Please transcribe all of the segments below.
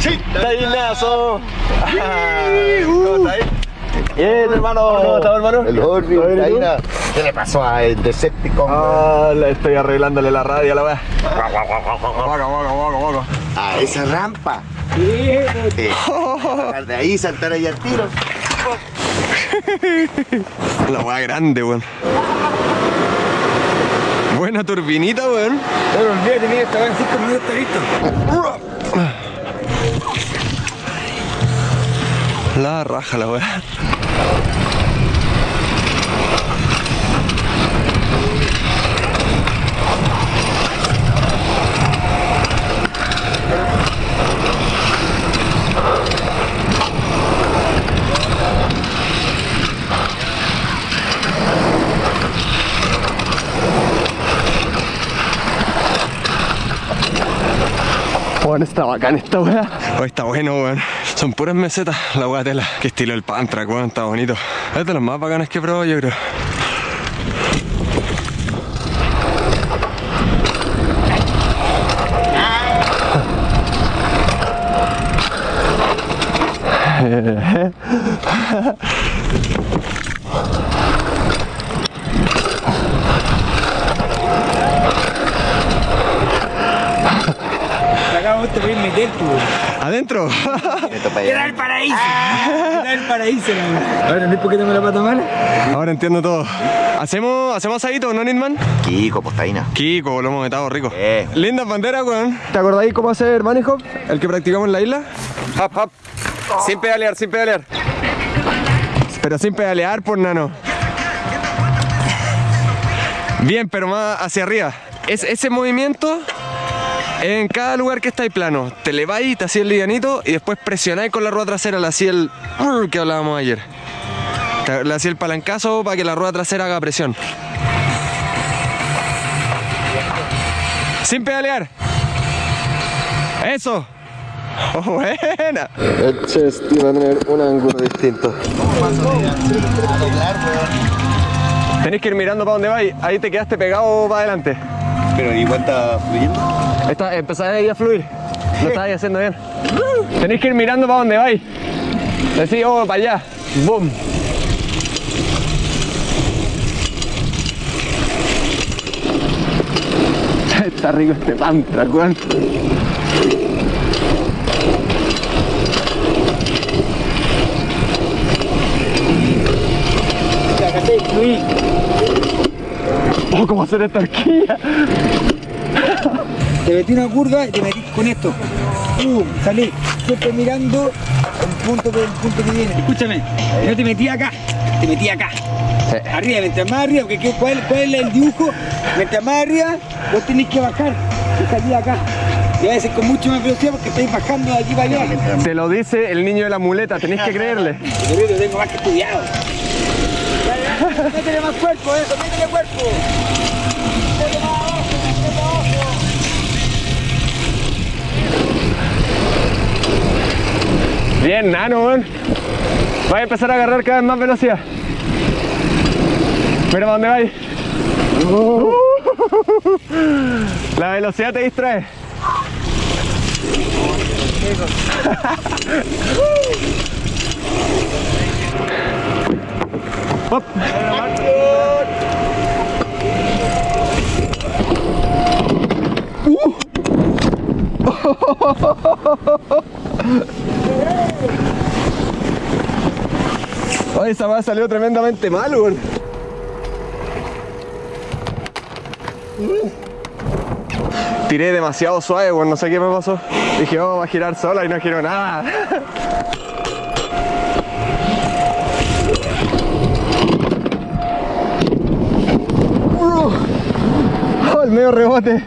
Sí. Tainazo. ¿Cómo estáis? Bien, hermano. ¿Cómo estás, hermano? El Horny, ¿Todo bien, y tú? Taina. ¿Qué le pasó a el Decepticon? Ah, le estoy arreglándole la radio a la guaca. A esa rampa. Sí. De ahí, saltar ahí al tiro. La weá grande, weón. Buena turbinita, weón. Pero olvídate, mira, estaba en 5 minutos, está listo. La raja, la weá. Weón, está bacán esta weá. Oh, está bueno, weón. Son puras mesetas, la weá tela. Qué estilo el Pantrack, weón, está bonito. Es de los más bacanes que he probado, yo creo. Te puedes meter tú. ¿Adentro? Queda el paraíso. Queda el paraíso, Ahora, ¿no es porque tengo la pata mala? Ahora entiendo todo. ¿Hacemos, hacemos asadito, no, Nitman? Kiko, pues Taina. Kiko, lo hemos metado rico. Eh. Lindas banderas, weón. ¿Te acordáis cómo hacer money hop? El que practicamos en la isla. Hop, hop. Sin pedalear, sin pedalear. Pero sin pedalear, por nano. Bien, pero más hacia arriba. Es ese movimiento en cada lugar que estáis plano. Te leváis, te hacía el livianito y después presionáis con la rueda trasera, le hacía el que hablábamos ayer. Le hacía el palancazo para que la rueda trasera haga presión. Sin pedalear. Eso. Oh, buena. El chest iba a tener un ángulo distinto. Tenés que ir mirando para dónde vais. Ahí te quedaste pegado para adelante. Pero igual está fluyendo. Está, empezás ahí a fluir. Lo estabas haciendo bien. Tenéis que ir mirando para dónde vais. Decís, oh, para allá. Boom. Está rico este pantra, weón. Oh, cómo hacer esta horquilla. Te metí una curva y te metí con esto. ¡Pum! Salí. Siempre mirando el punto que, el punto que viene. Escúchame, yo te metí acá. Te metí acá. Arriba, mientras más arriba, porque ¿qué- ¿cuál, ¿cuál es el dibujo? Mientras más arriba, vos tenés que bajar y salir acá. Y a veces con mucho más velocidad porque estáis bajando de aquí para allá. Te lo dice el niño de la muleta, tenéis que creerle. Yo lo tengo más que estudiado. Métele más cuerpo, eso, métele cuerpo. Bien, nano, weón. Vais a empezar a agarrar cada vez más velocidad. Mira para dónde vais. La velocidad te distrae. Hop. Ay, esa va salió tremendamente mal, weón. Tiré demasiado suave, weón, no sé qué me pasó. Dije, oh, va a girar sola y no giró nada. Oh, el medio rebote.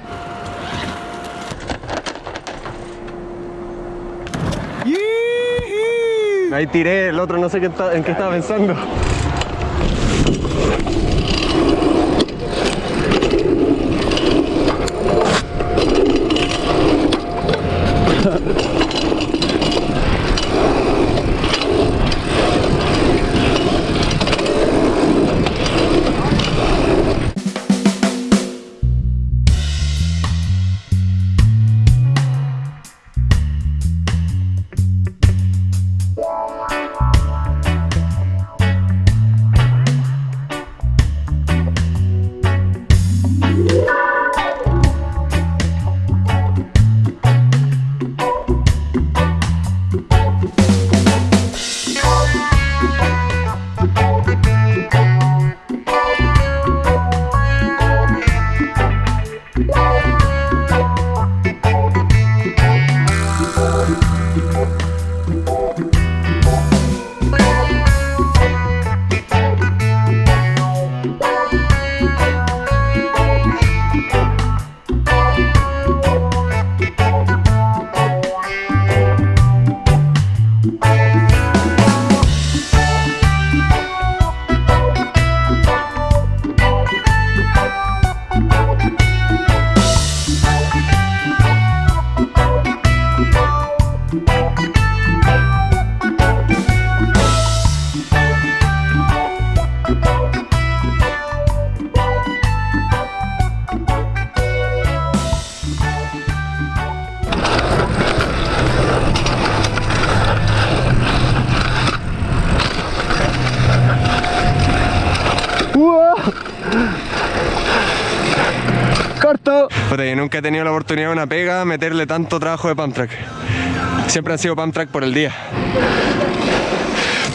Ahí tiré, el otro no sé qué en qué estaba pensando. Nunca he tenido la oportunidad de una pega meterle tanto trabajo de pump track. Siempre han sido pump track por el día.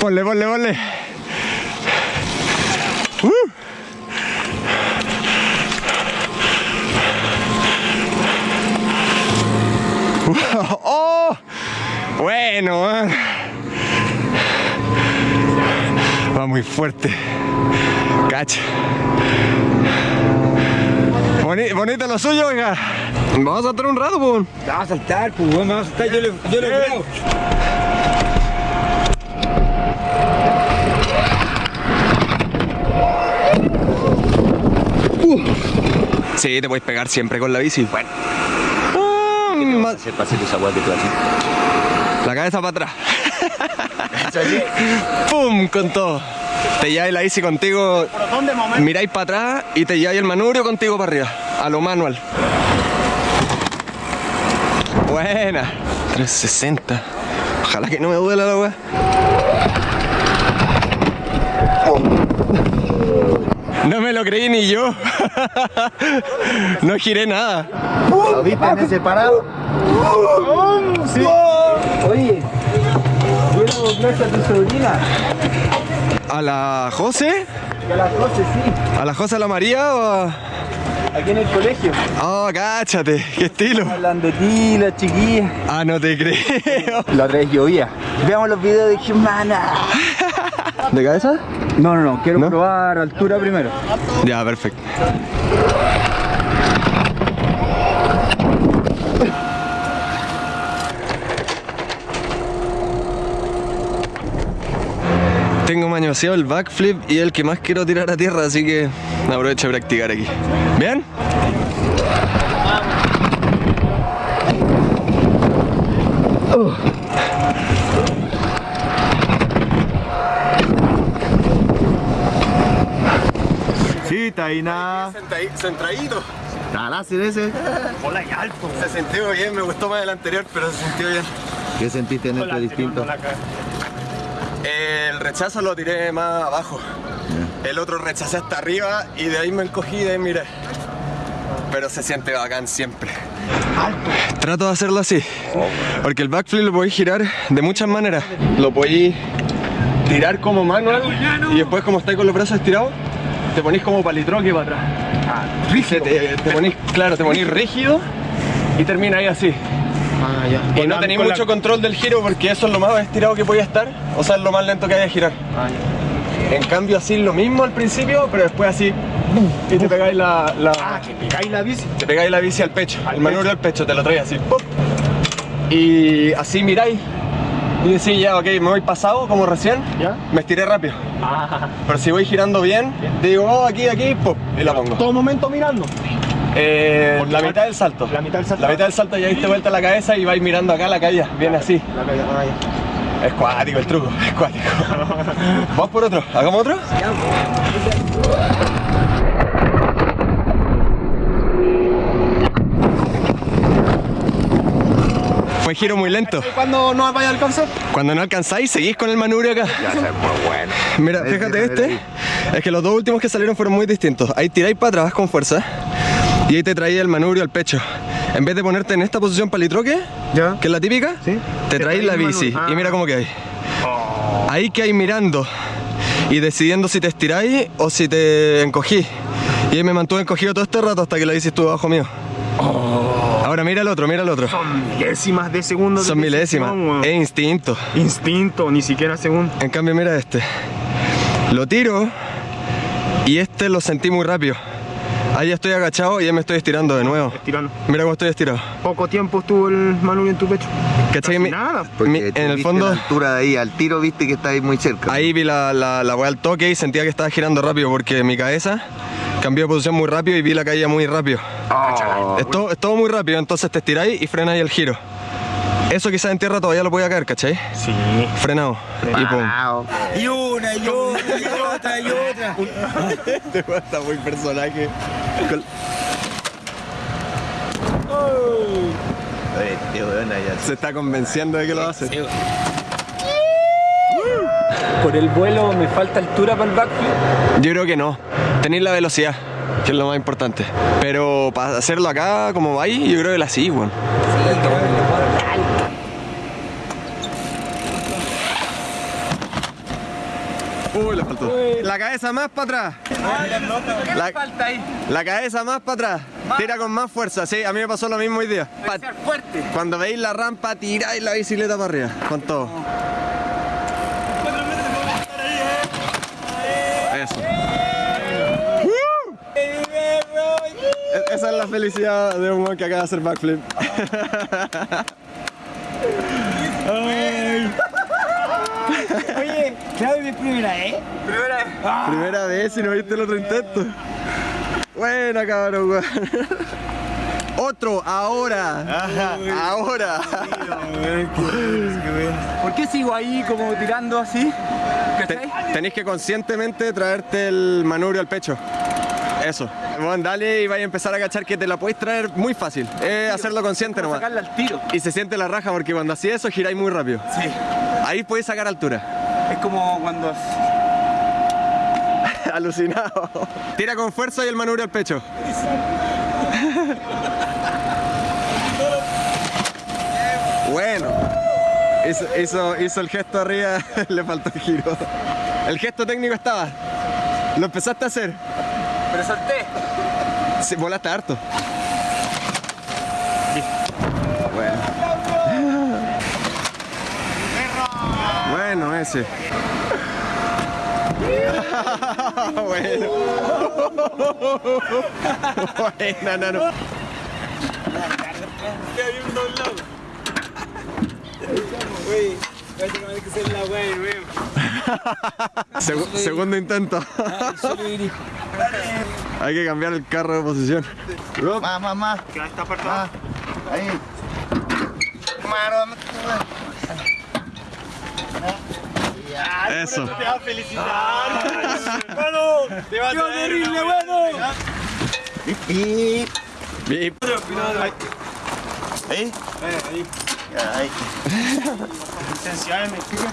Ponle, ponle, ponle. ¡Uh! ¡Oh! Bueno, eh. va muy fuerte. Cacha. Boni- bonito lo suyo, oiga. Vamos a saltar un rato, pues. Me va a saltar, pues, weón, me va a saltar, yo le, yo le creo. Sí, te puedes pegar siempre con la bici. Bueno. Ah, Hacer tú haces. la cabeza para atrás. ¡Pum! Con todo. Te lleváis la bici contigo. Miráis para atrás y te lleváis el manubrio contigo para arriba. A lo manual. Buena. 360. Ojalá que no me duela la weá. No me lo creí ni yo. No giré nada. ¿Lo viste en ese parado? Oye, bueno, gracias a tu sobrina. ¿A la José? A las 12, sí, ¿A la José a la María o a.? aquí en el colegio. Oh, cáchate, qué estilo. Hablando de ti, la chiquilla. Ah, no te creo. La otra vez llovía. Veamos los videos de Jimana. ¿De cabeza? No, no, no, quiero ¿No? probar altura primero. Ya, perfecto. El backflip y el que más quiero tirar a tierra, así que aprovecho a practicar aquí. ¿Bien? Sí, Taina. Centradito. ¿Al láser ese? Hola y alto. Se sintió bien, me gustó más el anterior, pero se sintió bien. ¿Qué sentiste en este distinto? El rechazo lo tiré más abajo. El otro rechacé hasta arriba y de ahí me encogí y de ahí miré. Pero se siente bacán siempre. Trato de hacerlo así. Porque el backflip lo podéis girar de muchas maneras. Lo podéis tirar como manual y después como estáis con los brazos estirados, te ponís como palitroque para atrás. Te, te, te ponís, claro, te ponís rígido y termina ahí así. Ah, ya. Y no tenéis mucho control del giro porque eso es lo más estirado que podía estar, o sea, es lo más lento que hay de girar. En cambio, así lo mismo al principio, pero después así. Y te pegáis la. la Ah, que pegáis la bici. te pegáis la bici al pecho, el manubrio al pecho, te lo traes así. ¡pum! Y así miráis. Y decís, ya, ok, me voy pasado como recién, ¿Ya? me estiré rápido. Ah, Pero si voy girando bien, digo, oh, aquí, aquí, ¡pum! y la pongo. todo momento mirando. Eh, la mitad del salto. La mitad del salto. La mitad del salto ya diste vuelta la cabeza y vais mirando acá la calle. Viene así. La calle, ah, ya. Es cuático el truco, es cuático. Vamos por otro, ¿hagamos otro? Fue giro muy lento. ¿Cuándo no vaya a alcanzar? Cuando no alcanzáis, seguís con el manubrio acá. Ya, es muy bueno. Mira, fíjate este. Es que los dos últimos que salieron fueron muy distintos. Ahí tiráis para atrás con fuerza. Y ahí te traía el manubrio al pecho. En vez de ponerte en esta posición palitroque, ¿Ya? que es la típica, Sí. te traes la bici. Y mira cómo que hay. Ahí que hay mirando y decidiendo si te estiráis o si te encogí. Y ahí me mantuve encogido todo este rato hasta que la bici estuvo abajo mío. Ahora mira el otro, mira el otro. Son milésimas de segundo. de Son milésimas. Es instinto. Instinto, ni siquiera segundo. En cambio, mira este. Lo tiro y este lo sentí muy rápido. Ahí estoy agachado y ya me estoy estirando de nuevo. Tirando. Mira cómo estoy estirado. Poco tiempo estuvo el manubrio en tu pecho. ¿Cachai? Mi- nada. Porque mi- en el fondo, la altura de ahí, al tiro viste que está ahí muy cerca. ahí vi la, la, la weá al toque y sentía que estaba girando rápido porque mi cabeza cambió de posición muy rápido y vi la caída muy rápido. Oh. Es todo, es todo muy rápido, entonces te estiráis y frenáis el giro. Eso quizás en tierra todavía lo podía caer, ¿cachai? Sí. Frenado. Y pum. Y una, y otra, y otra, y otra. Weón está muy personaje. Se está convenciendo de que lo hace. Por el vuelo me falta altura para el backflip. Yo creo que no. Tenéis la velocidad, que es lo más importante. Pero para hacerlo acá, como va ahí, yo creo que la sí, weón. Uy, le faltó. La cabeza más para atrás. La, la cabeza más para atrás. Tira con más fuerza, sí. A mí me pasó lo mismo hoy día. Pa- fuerte. Cuando veis la rampa, tiráis la bicicleta para arriba. Con todo. Eso. E- Esa es la felicidad de un weón que acaba de hacer backflip. Claudio, mi primera, ¿eh? Primera vez. Primera vez y no viste el otro intento. Buena, cabrón, weón. Otro, ahora. Ahora. ¿Por qué sigo ahí como tirando así? Tenéis que conscientemente traerte el manubrio al pecho. Eso. Bueno, dale y vaya a empezar a cachar que te la podéis traer muy fácil. Es hacerlo consciente nomás. sacarla al tiro. Y se siente la raja porque cuando hacía eso giráis muy rápido. Sí. Ahí podéis sacar altura. Es como cuando... Alucinado. Tira con fuerza y el manubrio al pecho. Bueno. Hizo, hizo, hizo el gesto arriba, le faltó el giro. El gesto técnico estaba. Lo empezaste a hacer. Pero solté. Sí, volaste harto. Bueno. Bueno, ese. bueno. Buena, nano. Uy, parece que hay que hacer la weá de nuevo. Segu- segundo intento. Hay que cambiar el carro de posición. Más, más, más. Que esta parte Más. Ahí. Mano, Eso. Te va a felicitar. Bueno, te va a ¡Qué terrible, bueno! Y. Bip. Ahí. Ahí.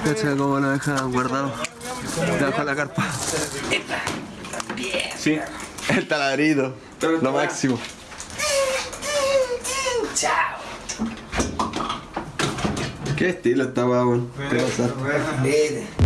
Cacha cómo lo dejan guardado. Debajo de la carpa. Sí. El taladrito. Lo máximo. Qué estilo esta weá, weón. Qué pasar.